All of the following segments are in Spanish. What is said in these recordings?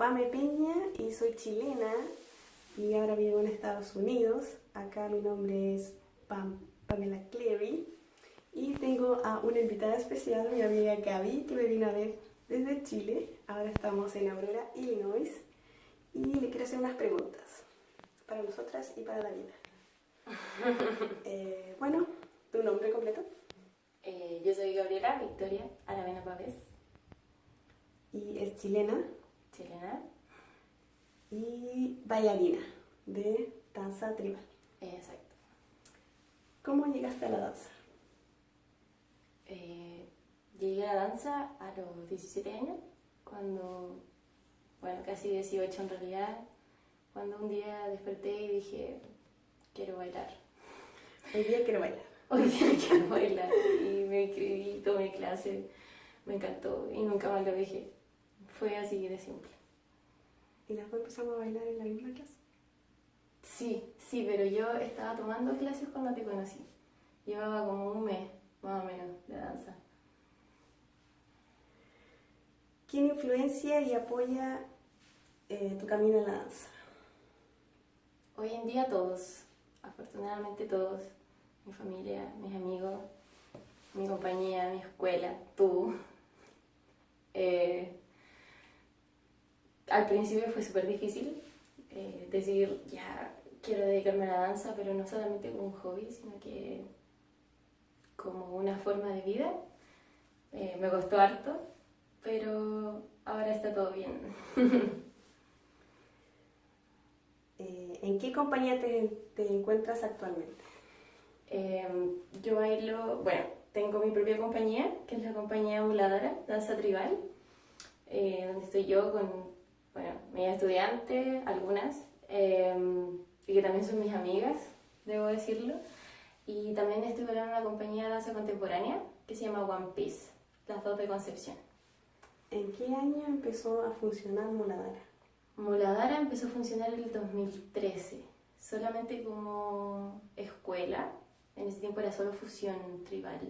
Pame Peña y soy chilena y ahora vivo en Estados Unidos. Acá mi nombre es Pam- Pamela Cleary y tengo a una invitada especial, mi amiga Gaby, que me vino a ver desde Chile. Ahora estamos en Aurora, Illinois y le quiero hacer unas preguntas para nosotras y para la vida. Eh, bueno, ¿tu nombre completo? Eh, yo soy Gabriela Victoria Aravena Pávez, Y es chilena chilena. Y bailarina de danza tribal. Exacto. ¿Cómo llegaste a la danza? Eh, llegué a la danza a los 17 años, cuando, bueno, casi 18 en realidad, cuando un día desperté y dije, quiero bailar. Hoy día quiero bailar. Hoy día quiero bailar. Y me inscribí, tomé clase, me encantó y nunca más lo dejé. Fue así de simple. ¿Y las dos empezamos a bailar en la misma clase? Sí, sí, pero yo estaba tomando clases cuando te conocí. Llevaba como un mes, más o menos, de danza. ¿Quién influencia y apoya eh, tu camino en la danza? Hoy en día todos, afortunadamente todos, mi familia, mis amigos, mi compañía, mi escuela, tú. Eh, al principio fue súper difícil eh, decir, ya quiero dedicarme a la danza, pero no solamente como un hobby, sino que como una forma de vida. Eh, me costó harto, pero ahora está todo bien. Eh, ¿En qué compañía te, te encuentras actualmente? Eh, yo bailo, bueno, tengo mi propia compañía, que es la compañía Muladora, Danza Tribal, eh, donde estoy yo con, bueno, mis estudiantes, algunas, eh, y que también son mis amigas, debo decirlo. Y también bailando en una compañía de danza contemporánea que se llama One Piece, las dos de Concepción. ¿En qué año empezó a funcionar Muladara? Muladara empezó a funcionar en el 2013, solamente como escuela. En ese tiempo era solo fusión tribal.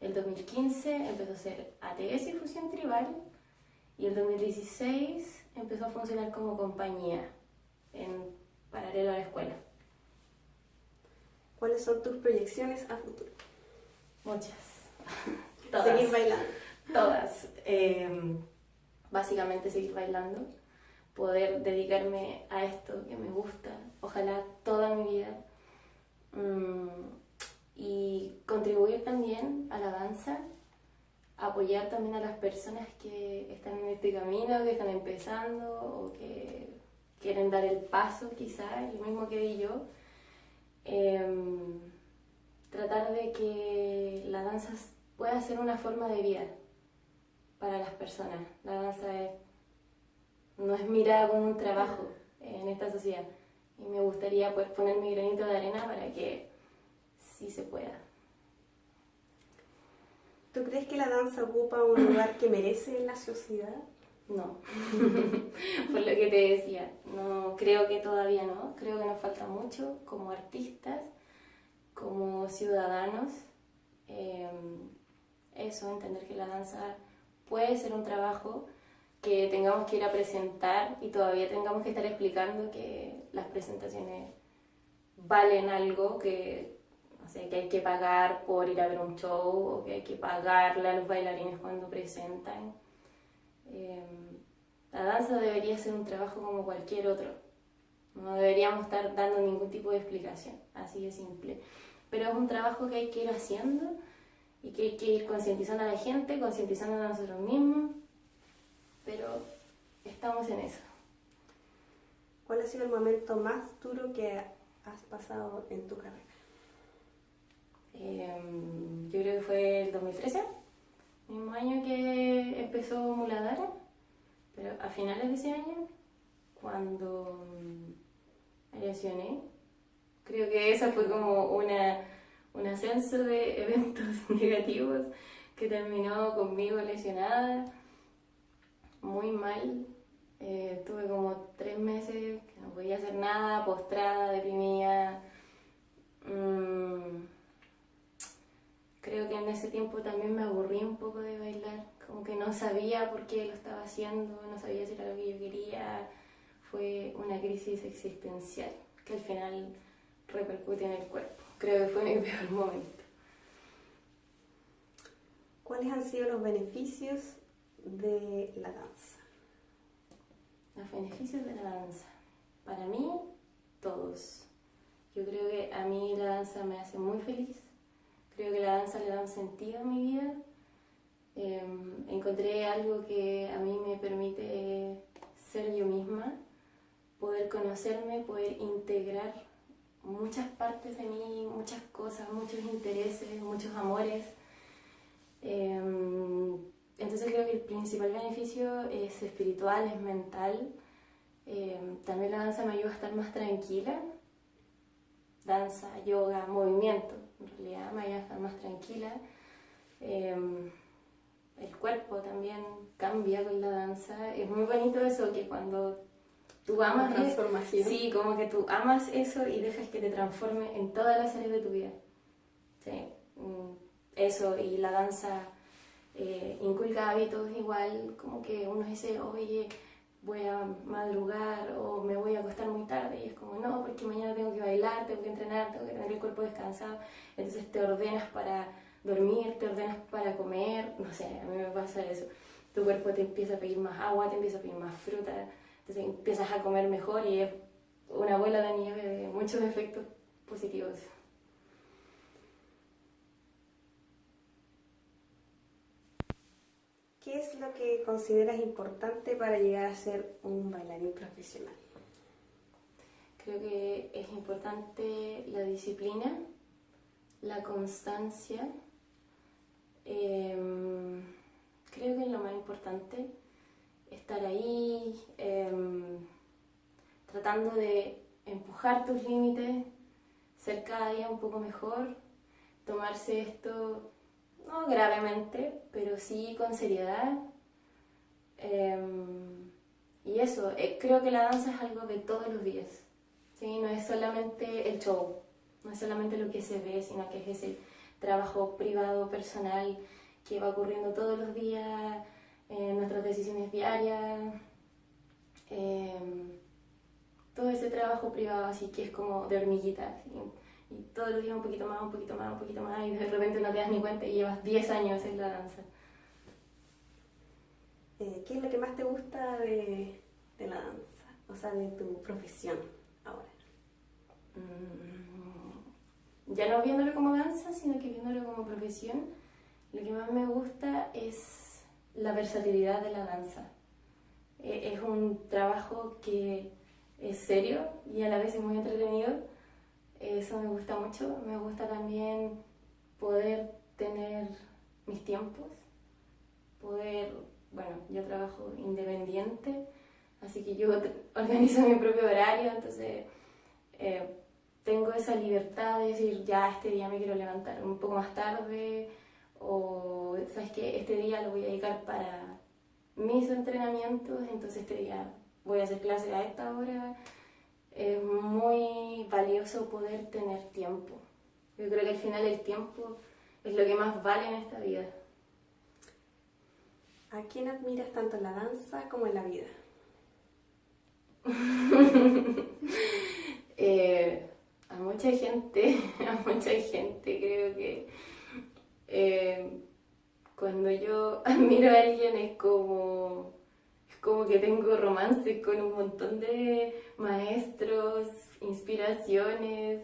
El 2015 empezó a ser ATS y fusión tribal. Y el 2016 empezó a funcionar como compañía en paralelo a la escuela. ¿Cuáles son tus proyecciones a futuro? Muchas. Todas. Seguir bailando. Todas. Eh, básicamente seguir bailando, poder dedicarme a esto que me gusta, ojalá toda mi vida, Mm, y contribuir también a la danza, apoyar también a las personas que están en este camino, que están empezando o que quieren dar el paso quizá, el mismo que di yo. Em, tratar de que la danza pueda ser una forma de vida para las personas. La danza es- no es mirada como un trabajo en esta sociedad. Y me gustaría poder poner mi granito de arena para que sí se pueda. ¿Tú crees que la danza ocupa un lugar que merece en la sociedad? No, por lo que te decía, no creo que todavía no, creo que nos falta mucho como artistas, como ciudadanos, eh, eso, entender que la danza puede ser un trabajo que tengamos que ir a presentar y todavía tengamos que estar explicando que las presentaciones valen algo, que, no sé, que hay que pagar por ir a ver un show o que hay que pagarle a los bailarines cuando presentan. Eh, la danza debería ser un trabajo como cualquier otro. No deberíamos estar dando ningún tipo de explicación, así de simple. Pero es un trabajo que hay que ir haciendo y que hay que ir concientizando a la gente, concientizando a nosotros mismos. Pero estamos en eso. ¿Cuál ha sido el momento más duro que has pasado en tu carrera? Eh, yo creo que fue el 2013, mismo año que empezó Muladara, pero a finales de ese año, cuando mm, me lesioné Creo que esa fue como una, un ascenso de eventos negativos que terminó conmigo lesionada, muy mal. Eh, tuve como tres meses que no podía hacer nada, postrada, deprimida. Mm, creo que en ese tiempo también me aburrí un poco de bailar, como que no sabía por qué lo estaba haciendo, no sabía si era lo que yo quería. Fue una crisis existencial que al final repercute en el cuerpo. Creo que fue mi peor momento. ¿Cuáles han sido los beneficios de la danza? Los beneficios de la danza. Para mí, todos. Yo creo que a mí la danza me hace muy feliz. Creo que la danza le da un sentido a mi vida. Em, encontré algo que a mí me permite ser yo misma, poder conocerme, poder integrar muchas partes de mí, muchas cosas, muchos intereses, muchos amores. Em, entonces creo que el principal beneficio es espiritual, es mental. Em, también la danza me ayuda a estar más tranquila. Danza, yoga, movimiento, en realidad me ayuda a estar más tranquila. Em, el cuerpo también cambia con la danza. Es muy bonito eso que cuando tú amas transformación. Sí, como que tú amas eso y dejas que te transforme en todas las áreas de tu vida. Sí, mm, eso y la danza eh, inculca hábitos igual, como que uno dice, oye, voy a madrugar o me voy a acostar muy tarde y es como, no, porque mañana tengo que bailar, tengo que entrenar, tengo que tener el cuerpo descansado. Entonces te ordenas para dormir, te ordenas para comer, no sé, a mí me pasa eso. Tu cuerpo te empieza a pedir más agua, te empieza a pedir más fruta, entonces empiezas a comer mejor y es una bola de nieve de muchos efectos positivos. ¿Qué es lo que consideras importante para llegar a ser un bailarín profesional? Creo que es importante la disciplina, la constancia. Em, creo que es lo más importante estar ahí em, tratando de empujar tus límites, ser cada día un poco mejor, tomarse esto no gravemente, pero sí con seriedad. Em, y eso, eh, creo que la danza es algo de todos los días, ¿sí? no es solamente el show, no es solamente lo que se ve, sino que es ese trabajo privado, personal, que va ocurriendo todos los días en nuestras decisiones diarias, em, todo ese trabajo privado así que es como de hormiguitas y, todos los días un poquito más, un poquito más, un poquito más y de repente no te das ni cuenta y llevas 10 años en la danza. Eh, ¿Qué es lo que más te gusta de, de, la danza? O sea, de tu profesión ahora. Mm, ya no viéndolo como danza, sino que viéndolo como profesión, lo que más me gusta es la versatilidad de la danza. E, es un trabajo que es serio y a la vez es muy entretenido. Eso me gusta mucho. Me gusta también poder tener mis tiempos, poder, bueno, yo trabajo independiente, así que yo organizo mi propio horario, entonces eh, tengo esa libertad de decir, ya este día me quiero levantar un poco más tarde, o sabes que este día lo voy a dedicar para mis entrenamientos, entonces este día voy a hacer clase a esta hora. Es muy valioso poder tener tiempo. Yo creo que al final el tiempo es lo que más vale en esta vida. ¿A quién admiras tanto en la danza como en la vida? Eh, a mucha gente, a mucha gente creo que eh, cuando yo admiro a alguien es como, como que tengo romances con un montón de maestros, inspiraciones.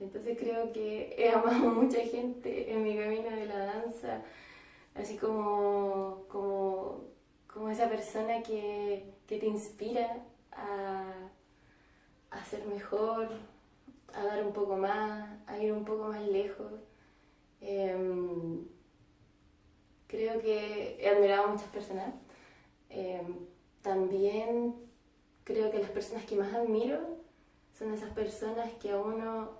Entonces creo que he amado a mucha gente en mi camino de la danza, así como, como, como esa persona que, que te inspira a, a ser mejor, a dar un poco más, a ir un poco más lejos. Em, creo que he admirado a muchas personas. Em, también creo que las personas que más admiro son esas personas que a uno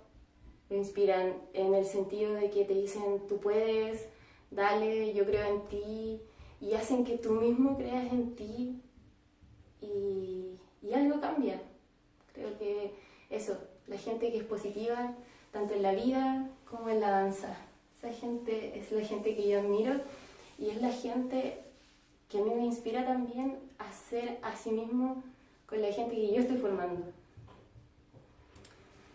lo inspiran en el sentido de que te dicen, tú puedes, dale, yo creo en ti, y hacen que tú mismo creas en ti y, y algo cambia. Creo que eso, la gente que es positiva, tanto en la vida como en la danza. Esa gente es la gente que yo admiro y es la gente que a mí me inspira también a ser a sí mismo con la gente que yo estoy formando.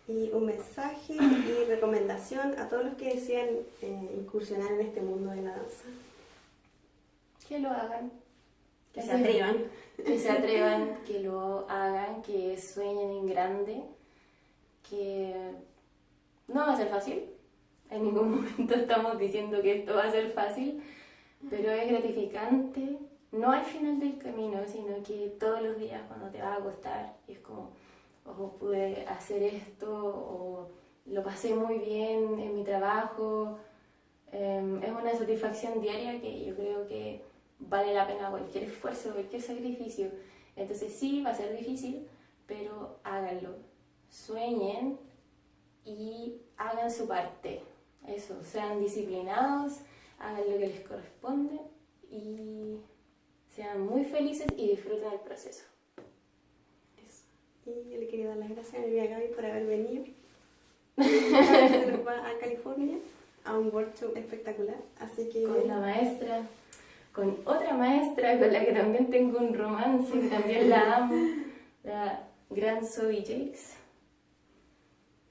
Y un mensaje y recomendación a todos los que desean eh, incursionar en este mundo de la danza. Que lo hagan. Que se atrevan. Que se atrevan, que lo hagan, que sueñen en grande, que no va a ser fácil. En ningún momento estamos diciendo que esto va a ser fácil, pero es gratificante, no al final del camino, sino que todos los días cuando te va a acostar y es como, oh, pude hacer esto, o lo pasé muy bien en mi trabajo. Em, es una satisfacción diaria que yo creo que vale la pena cualquier esfuerzo, cualquier sacrificio. Entonces sí, va a ser difícil, pero háganlo. Sueñen y hagan su parte. Eso, sean disciplinados, hagan lo que les corresponde y sean muy felices y disfruten el proceso. Eso. Y yo le quería dar las gracias a mi amiga Gaby por haber venido. A California a un workshop espectacular. Así que. Con la maestra, con otra maestra con la que también tengo un romance, que también la amo, la gran Zoe Jakes,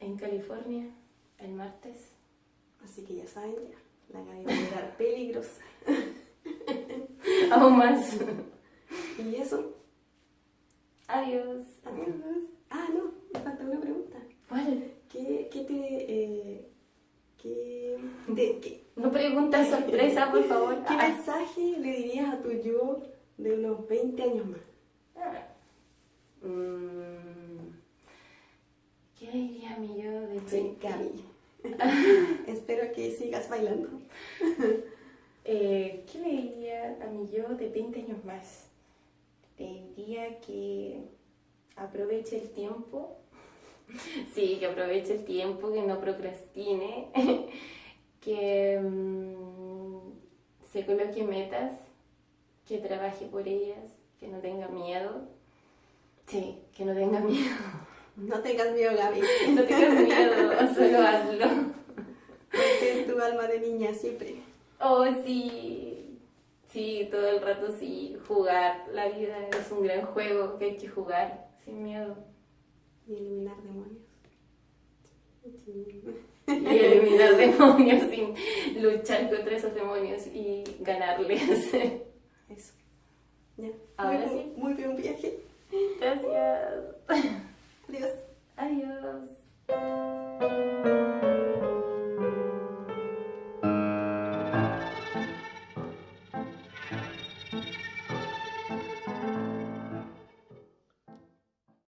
en California, el martes. Así que ya saben, ya. La Gaby va a llegar peligrosa. Aún más. Y eso. Adiós. Adiós. Ah, no, me falta una pregunta. ¿Cuál? ¿Qué, qué te. Eh, qué, te- qué- No preguntas sorpresa, por favor. ¿Qué Ah. mensaje le dirías a tu yo de unos 20 años más? Mm, ¿Qué diría mi yo de Sí, 20? Gaby. Espero que sigas bailando. Eh, ¿Qué le diría a mi yo de 20 años más? Le diría que aproveche el tiempo. Sí, que aproveche el tiempo, que no procrastine, que mm, se coloque metas, que trabaje por ellas, que no tenga miedo. Sí, que no tenga miedo. No tengas miedo, Gaby. No tengas miedo, solo hazlo tu alma de niña siempre. Oh, sí. Sí, todo el rato sí. Jugar. La vida es un gran juego que hay que jugar sin miedo. Y eliminar demonios. Y eliminar demonios y luchar contra esos demonios y ganarles. Eso. Ya. Ahora sí. Muy bien viaje. Gracias. Adiós. Adiós.